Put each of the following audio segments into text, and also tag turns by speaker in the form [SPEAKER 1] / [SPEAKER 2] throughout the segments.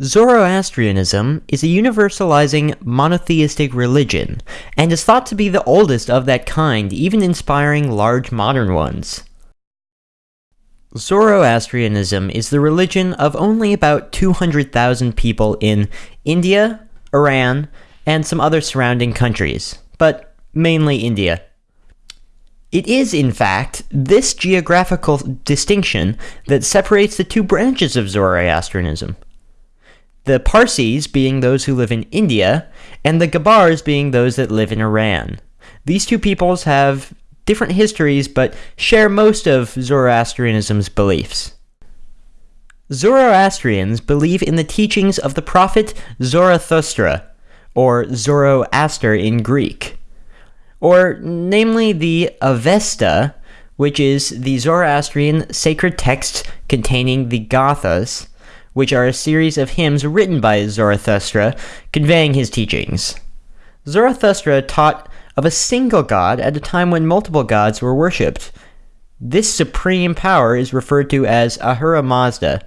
[SPEAKER 1] Zoroastrianism is a universalizing monotheistic religion, and is thought to be the oldest of that kind, even inspiring large modern ones. Zoroastrianism is the religion of only about 200,000 people in India, Iran, and some other surrounding countries, but mainly India. It is, in fact, this geographical distinction that separates the two branches of Zoroastrianism the Parsis being those who live in India, and the Gabars being those that live in Iran. These two peoples have different histories but share most of Zoroastrianism's beliefs. Zoroastrians believe in the teachings of the prophet Zarathustra, or Zoroaster in Greek, or namely the Avesta, which is the Zoroastrian sacred text containing the Gathas, which are a series of hymns written by Zarathustra conveying his teachings. Zarathustra taught of a single god at a time when multiple gods were worshipped. This supreme power is referred to as Ahura Mazda.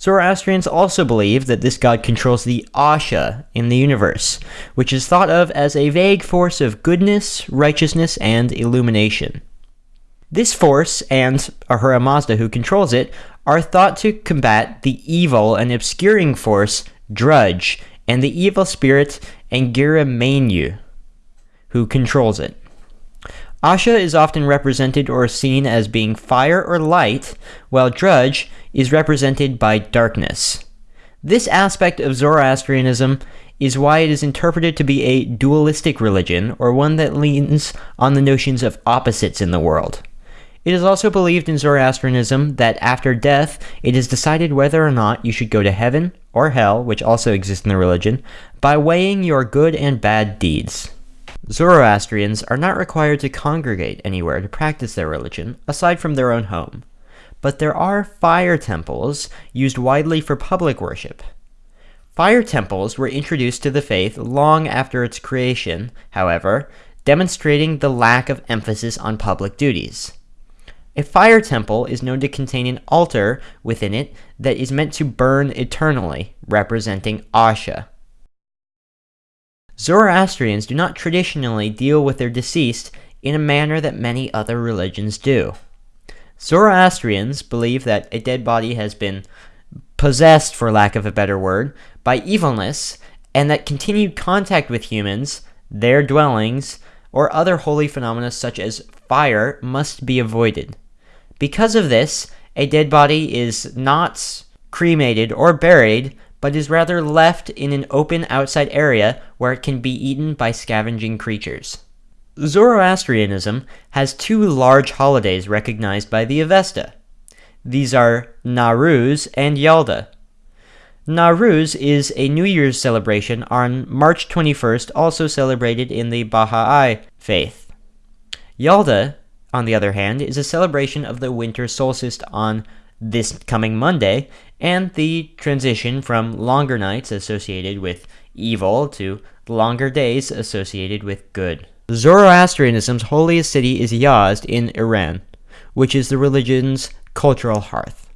[SPEAKER 1] Zoroastrians also believe that this god controls the Asha in the universe, which is thought of as a vague force of goodness, righteousness, and illumination. This force, and Ahura Mazda who controls it, are thought to combat the evil and obscuring force Druj and the evil spirit Angra Mainyu, who controls it. Asha is often represented or seen as being fire or light, while Druj is represented by darkness. This aspect of Zoroastrianism is why it is interpreted to be a dualistic religion, or one that leans on the notions of opposites in the world. It is also believed in Zoroastrianism that after death, it is decided whether or not you should go to heaven or hell, which also exists in the religion, by weighing your good and bad deeds. Zoroastrians are not required to congregate anywhere to practice their religion, aside from their own home. But there are fire temples used widely for public worship. Fire temples were introduced to the faith long after its creation, however, demonstrating the lack of emphasis on public duties. A fire temple is known to contain an altar within it that is meant to burn eternally, representing Asha. Zoroastrians do not traditionally deal with their deceased in a manner that many other religions do. Zoroastrians believe that a dead body has been possessed, for lack of a better word, by evilness, and that continued contact with humans, their dwellings, or other holy phenomena such as fire must be avoided. Because of this, a dead body is not cremated or buried, but is rather left in an open outside area where it can be eaten by scavenging creatures. Zoroastrianism has two large holidays recognized by the Avesta. These are Nowruz and Yalda. Nowruz is a New Year's celebration on March 21st, also celebrated in the Baha'i faith. Yalda on the other hand, is a celebration of the winter solstice on this coming Monday, and the transition from longer nights associated with evil to longer days associated with good. Zoroastrianism's holiest city is Yazd in Iran, which is the religion's cultural hearth.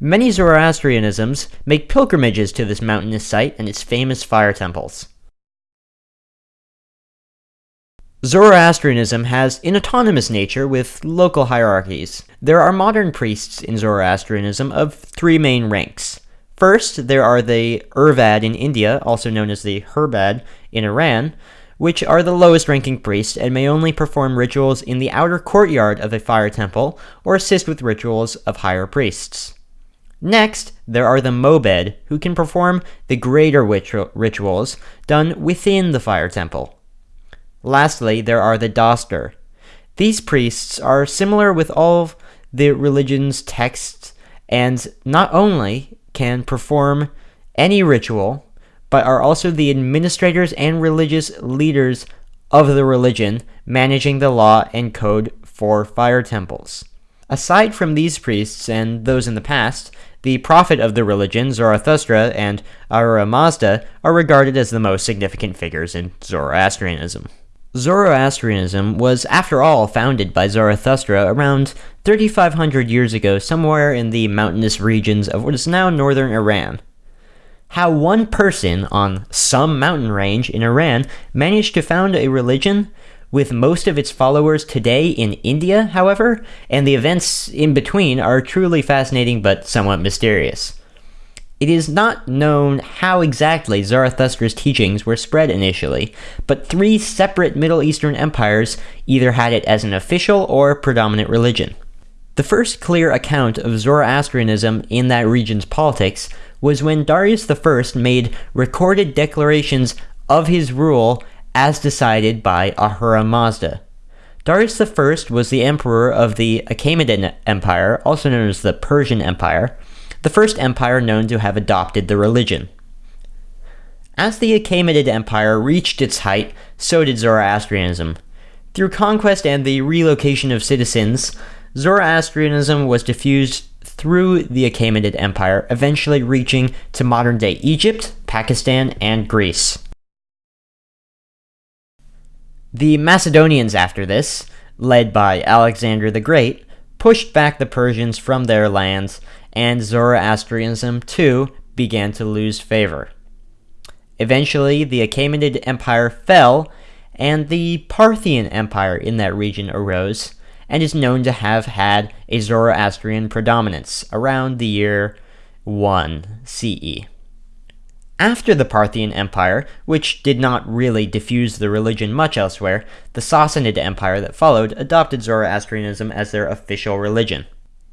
[SPEAKER 1] Many Zoroastrianisms make pilgrimages to this mountainous site and its famous fire temples. Zoroastrianism has an autonomous nature with local hierarchies. There are modern priests in Zoroastrianism of three main ranks. First, there are the Ervad in India, also known as the Herbad in Iran, which are the lowest ranking priests and may only perform rituals in the outer courtyard of a fire temple or assist with rituals of higher priests. Next, there are the Mobed, who can perform the greater rituals done within the fire temple. Lastly, there are the Dastur. These priests are similar with all the religion's texts and not only can perform any ritual, but are also the administrators and religious leaders of the religion, managing the law and code for fire temples. Aside from these priests and those in the past, the prophet of the religion, Zarathustra, and Ahura Mazda are regarded as the most significant figures in Zoroastrianism. Zoroastrianism was, after all, founded by Zarathustra around 3,500 years ago somewhere in the mountainous regions of what is now northern Iran. how one person on some mountain range in Iran managed to found a religion with most of its followers today in India, however, and the events in between are truly fascinating but somewhat mysterious. It is not known how exactly Zarathustra's teachings were spread initially, but three separate Middle Eastern empires either had it as an official or predominant religion. The first clear account of Zoroastrianism in that region's politics was when Darius I made recorded declarations of his rule as decided by Ahura Mazda. Darius I was the emperor of the Achaemenid Empire, also known as the Persian Empire, the first empire known to have adopted the religion. As the Achaemenid Empire reached its height, so did Zoroastrianism. Through conquest and the relocation of citizens, Zoroastrianism was diffused through the Achaemenid Empire, eventually reaching to modern-day Egypt, Pakistan, and Greece. The Macedonians after this, led by Alexander the Great, pushed back the Persians from their lands, and Zoroastrianism too began to lose favor. Eventually, the Achaemenid Empire fell, and the Parthian Empire in that region arose, and is known to have had a Zoroastrian predominance around the year 1 CE. After the Parthian Empire, which did not really diffuse the religion much elsewhere, the Sassanid Empire that followed adopted Zoroastrianism as their official religion.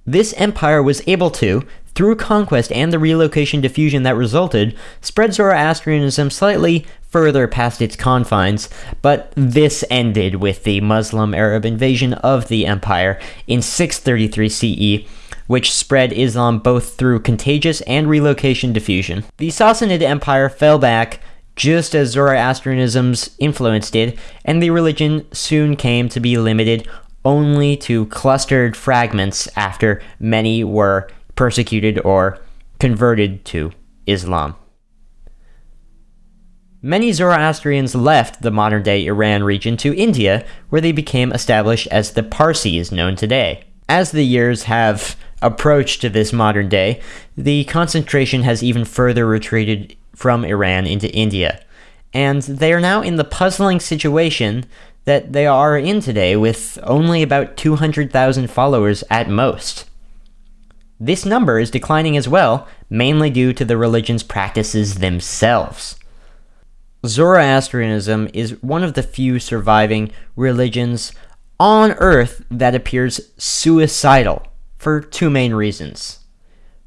[SPEAKER 1] This empire was able to, through conquest and the relocation diffusion that resulted, spread Zoroastrianism slightly further past its confines, but this ended with the Muslim Arab invasion of the empire in 633 CE, which spread Islam both through contagious and relocation diffusion. The Sassanid Empire fell back just as Zoroastrianism's influence did, and the religion soon came to be limited only to clustered fragments after many were persecuted or converted to Islam. Many Zoroastrians left the modern-day Iran region to India, where they became established as the Parsis known today. As the years have approached to this modern day, the concentration has even further retreated from Iran into India. And they are now in the puzzling situation that they are in today with only about 200,000 followers at most. This number is declining as well, mainly due to the religion's practices themselves. Zoroastrianism is one of the few surviving religions on Earth that appears suicidal for two main reasons.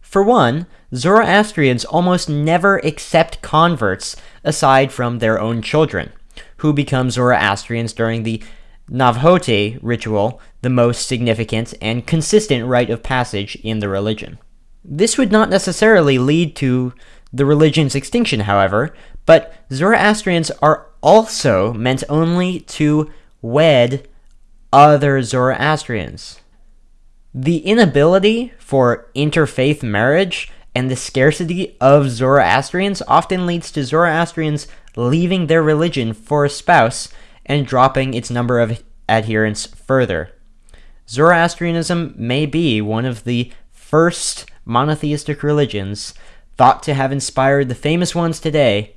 [SPEAKER 1] For one, Zoroastrians almost never accept converts aside from their own children, who become Zoroastrians during the Navjote ritual, the most significant and consistent rite of passage in the religion. This would not necessarily lead to the religion's extinction, however, but Zoroastrians are also meant only to wed other Zoroastrians. The inability for interfaith marriage and the scarcity of Zoroastrians often leads to Zoroastrians leaving their religion for a spouse and dropping its number of adherents further. Zoroastrianism may be one of the first monotheistic religions thought to have inspired the famous ones today,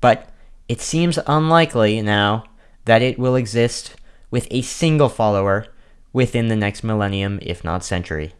[SPEAKER 1] but it seems unlikely now that it will exist with a single follower within the next millennium, if not century.